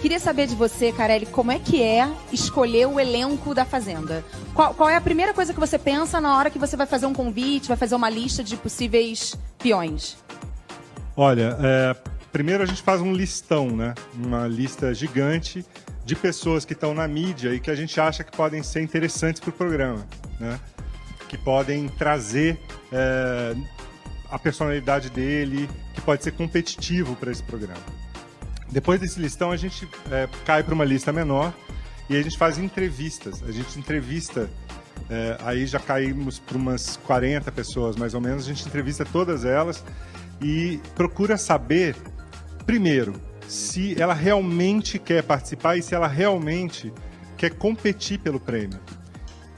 Queria saber de você, Carelli, como é que é escolher o elenco da Fazenda? Qual, qual, é a primeira coisa que você pensa na hora que você vai fazer um convite, vai fazer uma lista de possíveis peões? Olha, é, primeiro a gente faz um listão, né? Uma lista gigante de pessoas que estão na mídia e que a gente acha que podem ser interessantes para o programa, né? Que podem trazer é, a personalidade dele, que pode ser competitivo para esse programa. Depois desse listão, a gente é, cai para uma lista menor e a gente faz entrevistas. A gente entrevista, é, aí já caímos para umas 40 pessoas mais ou menos, a gente entrevista todas elas e procura saber, primeiro, se ela realmente quer participar e se ela realmente quer competir pelo prêmio.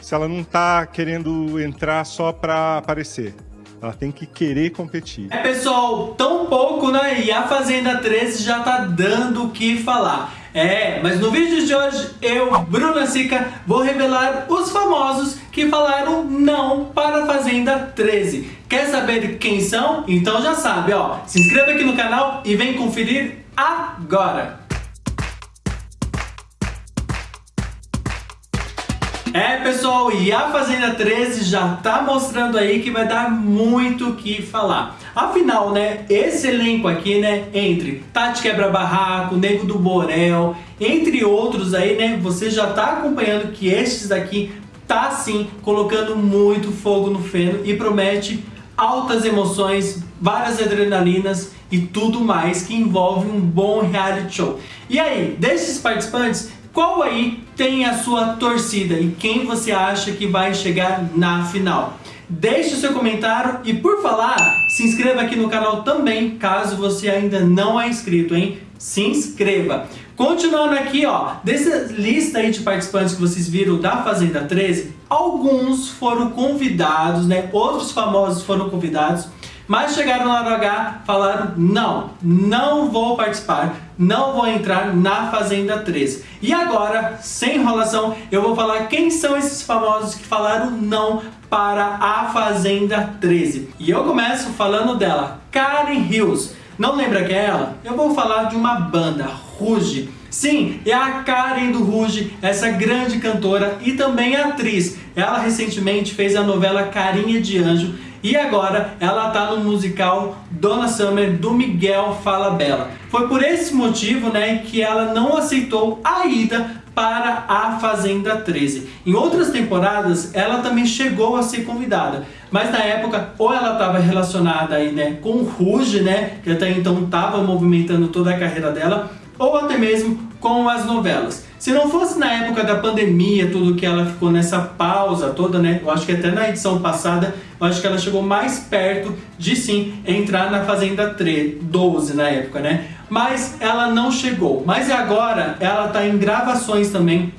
Se ela não está querendo entrar só para aparecer. Ela tem que querer competir. É, pessoal, tão pouco, né? E a Fazenda 13 já tá dando o que falar. É, mas no vídeo de hoje, eu, Bruna Sica, vou revelar os famosos que falaram não para a Fazenda 13. Quer saber quem são? Então já sabe, ó. Se inscreva aqui no canal e vem conferir agora. É, pessoal, e a Fazenda 13 já tá mostrando aí que vai dar muito o que falar. Afinal, né, esse elenco aqui, né, entre Tati Quebra Barraco, Nego do Borel, entre outros aí, né, você já tá acompanhando que estes daqui tá sim colocando muito fogo no feno e promete altas emoções, várias adrenalinas e tudo mais que envolve um bom reality show. E aí, desses participantes, qual aí tem a sua torcida e quem você acha que vai chegar na final? Deixe o seu comentário e por falar, se inscreva aqui no canal também, caso você ainda não é inscrito, hein? Se inscreva! Continuando aqui, ó, dessa lista aí de participantes que vocês viram da Fazenda 13, alguns foram convidados, né? Outros famosos foram convidados mas chegaram na hora H, falaram, não, não vou participar, não vou entrar na Fazenda 13. E agora, sem enrolação, eu vou falar quem são esses famosos que falaram não para a Fazenda 13. E eu começo falando dela, Karen Hills. Não lembra que é ela? Eu vou falar de uma banda, Ruge. Sim, é a Karen do Ruge, essa grande cantora e também atriz. Ela recentemente fez a novela Carinha de Anjo e agora ela está no musical Donna Summer do Miguel Falabella. Foi por esse motivo né, que ela não aceitou a ida para a Fazenda 13. Em outras temporadas, ela também chegou a ser convidada, mas na época, ou ela estava relacionada aí, né, com o Ruge, né, que até então estava movimentando toda a carreira dela, ou até mesmo com as novelas. Se não fosse na época da pandemia, tudo que ela ficou nessa pausa toda, né? Eu acho que até na edição passada, eu acho que ela chegou mais perto de sim entrar na Fazenda 3, 12 na época, né? Mas ela não chegou. Mas agora ela está em gravações também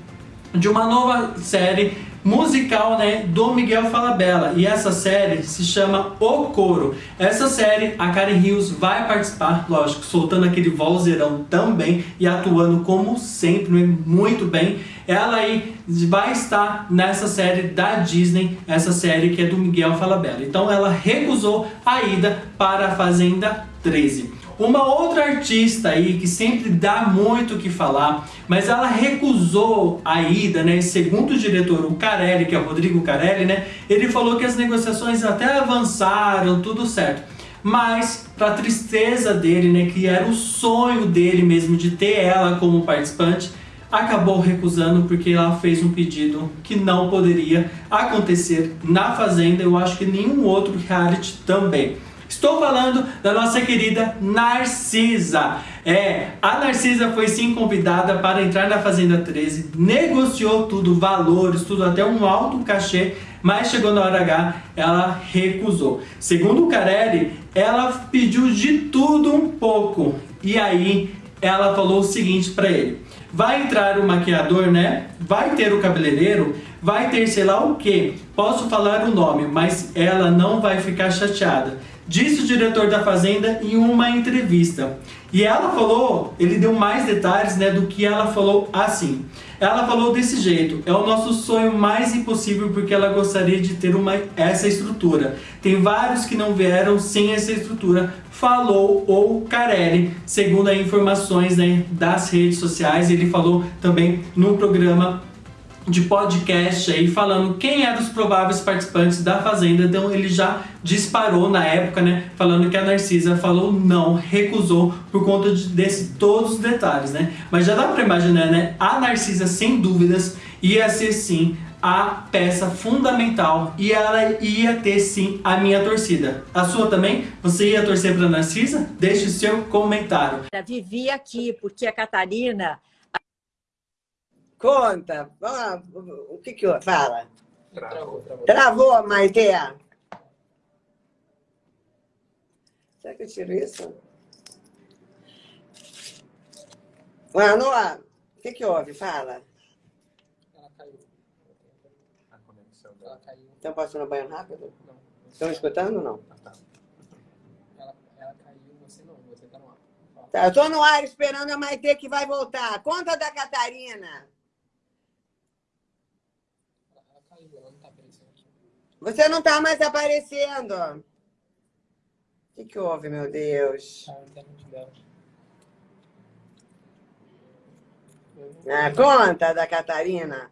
de uma nova série musical né, do Miguel Falabella. E essa série se chama O Coro. Essa série, a Karen Rios vai participar, lógico, soltando aquele vozeirão também e atuando como sempre, né, muito bem. Ela aí vai estar nessa série da Disney, essa série que é do Miguel Falabella. Então ela recusou a ida para a Fazenda 13. Uma outra artista aí que sempre dá muito o que falar, mas ela recusou a ida, né? Segundo o diretor, o Carelli, que é o Rodrigo Carelli, né? Ele falou que as negociações até avançaram, tudo certo. Mas, para tristeza dele, né, que era o sonho dele mesmo de ter ela como participante, acabou recusando porque ela fez um pedido que não poderia acontecer na Fazenda, eu acho que nenhum outro reality também. Estou falando da nossa querida Narcisa. É, a Narcisa foi sim convidada para entrar na Fazenda 13, negociou tudo, valores, tudo, até um alto cachê, mas chegou na hora H, ela recusou. Segundo o Carelli, ela pediu de tudo um pouco. E aí, ela falou o seguinte para ele, vai entrar o maquiador, né? Vai ter o cabeleireiro, vai ter sei lá o que. Posso falar o nome, mas ela não vai ficar chateada. Disse o diretor da Fazenda em uma entrevista. E ela falou, ele deu mais detalhes né, do que ela falou assim. Ela falou desse jeito, é o nosso sonho mais impossível porque ela gostaria de ter uma, essa estrutura. Tem vários que não vieram sem essa estrutura, falou o Carelli, segundo as informações né, das redes sociais. Ele falou também no programa de podcast aí falando quem eram os prováveis participantes da Fazenda, então ele já disparou na época, né, falando que a Narcisa falou não, recusou por conta de desse todos os detalhes, né? Mas já dá para imaginar, né, a Narcisa sem dúvidas ia ser sim a peça fundamental e ela ia ter sim a minha torcida. A sua também? Você ia torcer para Narcisa? Deixe o seu comentário. Vivi aqui porque a Catarina Conta. O que que fala? Travou, travou. Travou, Maite? Será que eu tiro isso? Mano, o que que houve? Fala. Ela caiu. A conexão dela caiu. Então posso ir no banho rápido? Não. Estão escutando ou não? Ah, tá. Ela, ela caiu, você não, você tá no ar. Tá, eu tô no ar esperando a Maite que vai voltar. Conta da Catarina. Você não está mais aparecendo. O que, que houve, meu Deus? Ah, conta da Catarina.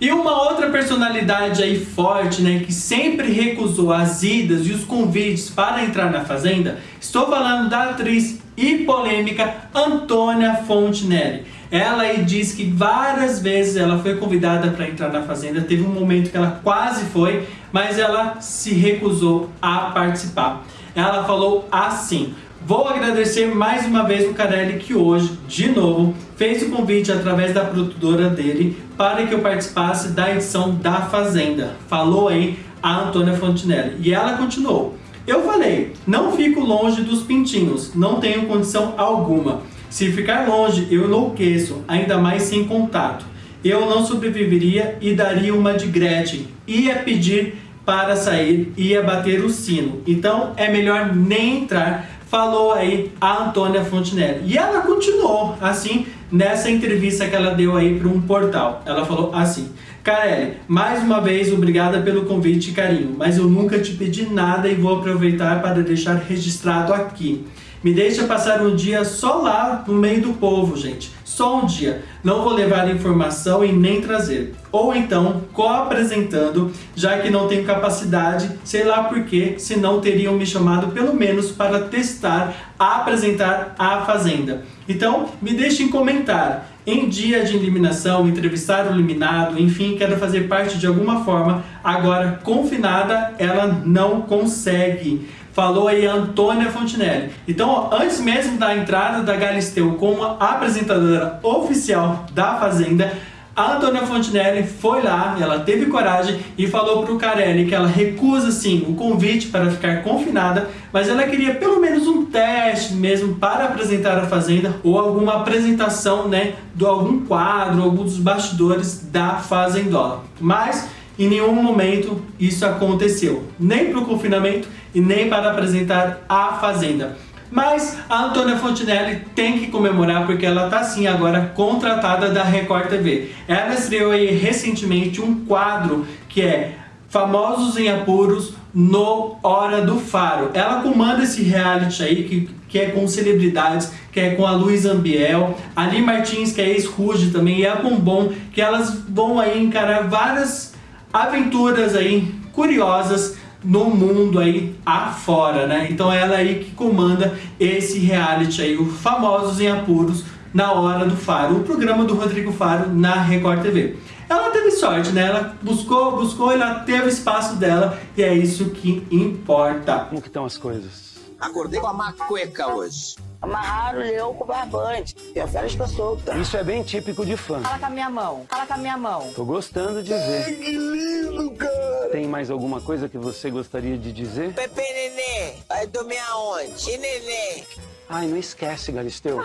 E uma outra personalidade aí forte, né, que sempre recusou as idas e os convites para entrar na Fazenda, estou falando da atriz e polêmica Antônia Fontenelle. Ela diz que várias vezes ela foi convidada para entrar na Fazenda, teve um momento que ela quase foi, mas ela se recusou a participar. Ela falou assim, Vou agradecer mais uma vez o Carelli que hoje, de novo, fez o convite através da produtora dele para que eu participasse da edição da Fazenda. Falou aí a Antônia Fontinelli. E ela continuou. Eu falei, não fico longe dos pintinhos, não tenho condição alguma. Se ficar longe, eu enlouqueço, ainda mais sem contato. Eu não sobreviveria e daria uma de Gretchen. Ia pedir para sair, ia bater o sino. Então é melhor nem entrar, falou aí a Antônia Fontenelle. E ela continuou assim nessa entrevista que ela deu aí para um portal. Ela falou assim: Carelli, mais uma vez obrigada pelo convite e carinho, mas eu nunca te pedi nada e vou aproveitar para deixar registrado aqui. Me deixa passar um dia só lá no meio do povo, gente. Só um dia. Não vou levar informação e nem trazer. Ou então, co-apresentando, já que não tenho capacidade, sei lá porquê, se não teriam me chamado pelo menos para testar, apresentar a Fazenda. Então, me deixem comentar em dia de eliminação, entrevistar o eliminado, enfim, quero fazer parte de alguma forma. Agora, confinada, ela não consegue. Falou aí a Antônia Fontinelli. Então, antes mesmo da entrada da Galisteu como apresentadora oficial da Fazenda, a Antônia Fontinelli foi lá, ela teve coragem e falou para o Carelli que ela recusa sim o convite para ficar confinada, mas ela queria pelo menos um teste mesmo para apresentar a Fazenda ou alguma apresentação né, de algum quadro, algum dos bastidores da Fazendola. Mas em nenhum momento isso aconteceu, nem para o confinamento e nem para apresentar a Fazenda. Mas a Antônia Fontinelli tem que comemorar porque ela está sim agora contratada da Record TV. Ela estreou aí recentemente um quadro que é Famosos em Apuros no Hora do Faro. Ela comanda esse reality aí que, que é com celebridades, que é com a Luiz Ambiel, Ali Martins, que é ex-Ruge também, e a Bombom, que elas vão aí encarar várias aventuras aí curiosas no mundo aí afora, né? Então ela aí que comanda esse reality aí, o Famosos em Apuros, na Hora do Faro, o programa do Rodrigo Faro na Record TV. Ela teve sorte, né? Ela buscou, buscou, ela teve espaço dela e é isso que importa. Como que estão as coisas? Acordei com a macueca hoje. Amarraram o leão com barbante. E a fera está solta. Isso é bem típico de fã. Fala com a minha mão. Fala com a minha mão. Tô gostando de ver. Ai, que lindo, cara. Tem mais alguma coisa que você gostaria de dizer? Pepe Nenê, vai dormir aonde? E Nenê? Ai, não esquece, Galisteu.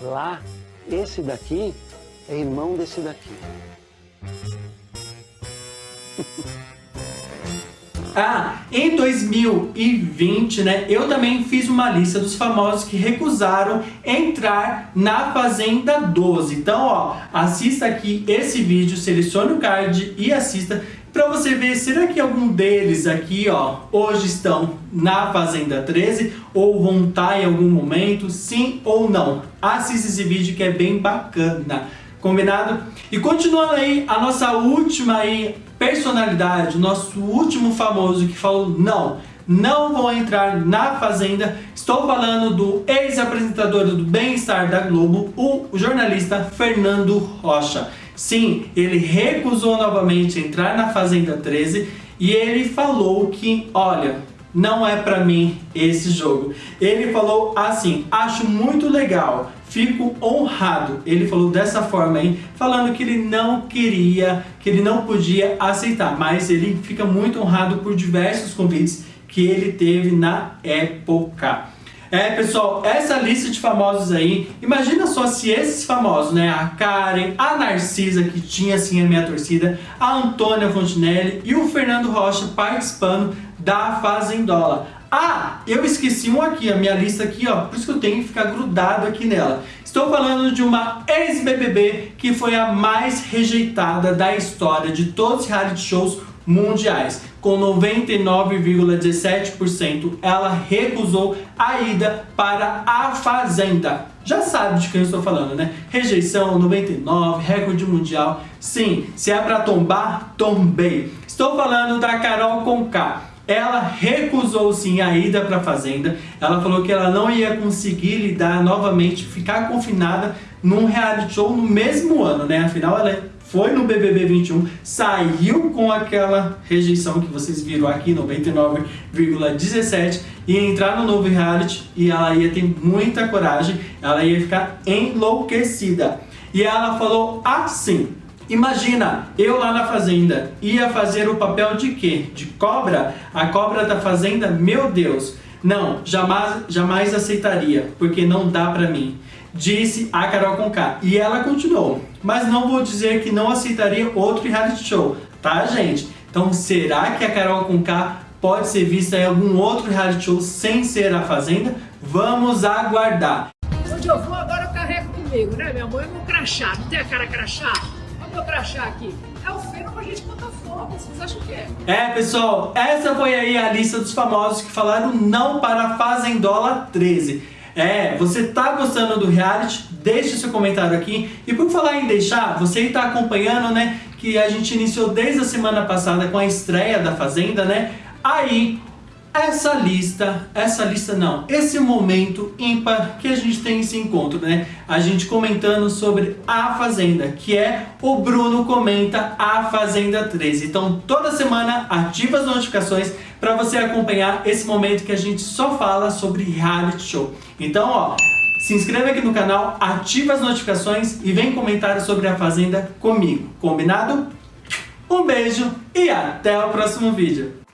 Lá, esse daqui é irmão desse daqui. Ah, em 2020, né, eu também fiz uma lista dos famosos que recusaram entrar na Fazenda 12. Então, ó, assista aqui esse vídeo, selecione o card e assista para você ver, será que algum deles aqui, ó, hoje estão na Fazenda 13 ou vão estar em algum momento, sim ou não? Assista esse vídeo que é bem bacana, combinado? E continuando aí, a nossa última aí personalidade, nosso último famoso que falou não, não vou entrar na Fazenda. Estou falando do ex-apresentador do Bem-Estar da Globo, o jornalista Fernando Rocha. Sim, ele recusou novamente entrar na Fazenda 13 e ele falou que, olha, não é pra mim esse jogo. Ele falou assim, acho muito legal, fico honrado. Ele falou dessa forma aí, falando que ele não queria, que ele não podia aceitar, mas ele fica muito honrado por diversos convites que ele teve na época. É, pessoal, essa lista de famosos aí, imagina só se esses famosos, né, a Karen, a Narcisa, que tinha assim a minha torcida, a Antônia Fontinelli e o Fernando Rocha participando da Fazendola. Ah, eu esqueci um aqui, a minha lista aqui, ó, por isso que eu tenho que ficar grudado aqui nela. Estou falando de uma ex-BBB que foi a mais rejeitada da história de todos os reality shows mundiais. Com 99,17%, ela recusou a ida para a Fazenda. Já sabe de quem eu estou falando, né? Rejeição 99, recorde mundial. Sim, se é para tombar, tombei. Estou falando da Carol Conká. Ela recusou sim a ida para a fazenda. Ela falou que ela não ia conseguir lidar novamente, ficar confinada num reality show no mesmo ano, né? Afinal, ela foi no BBB 21, saiu com aquela rejeição que vocês viram aqui, 99,17, e entrar no novo reality e ela ia ter muita coragem, ela ia ficar enlouquecida. E ela falou assim, Imagina, eu lá na fazenda, ia fazer o papel de quê? De cobra? A cobra da fazenda? Meu Deus! Não, jamais, jamais aceitaria, porque não dá pra mim disse a Carol Conká. E ela continuou, mas não vou dizer que não aceitaria outro reality show, tá gente? Então será que a Carol Conká pode ser vista em algum outro reality show sem ser a Fazenda? Vamos aguardar. Onde eu vou agora eu carrego comigo, né? Minha mãe é meu crachá, não tem a cara crachá? Meu crachá aqui. É o feno pra gente botar fogo, vocês acham que é? É, pessoal, essa foi aí a lista dos famosos que falaram não para a Fazendola 13. É, você tá gostando do reality? Deixe seu comentário aqui. E por falar em deixar, você está acompanhando, né, que a gente iniciou desde a semana passada com a estreia da Fazenda, né? Aí essa lista, essa lista não, esse momento ímpar que a gente tem esse encontro, né? A gente comentando sobre a Fazenda, que é o Bruno comenta a Fazenda 13. Então toda semana ativa as notificações para você acompanhar esse momento que a gente só fala sobre reality show. Então, ó, se inscreve aqui no canal, ativa as notificações e vem comentar sobre a Fazenda comigo, combinado? Um beijo e até o próximo vídeo.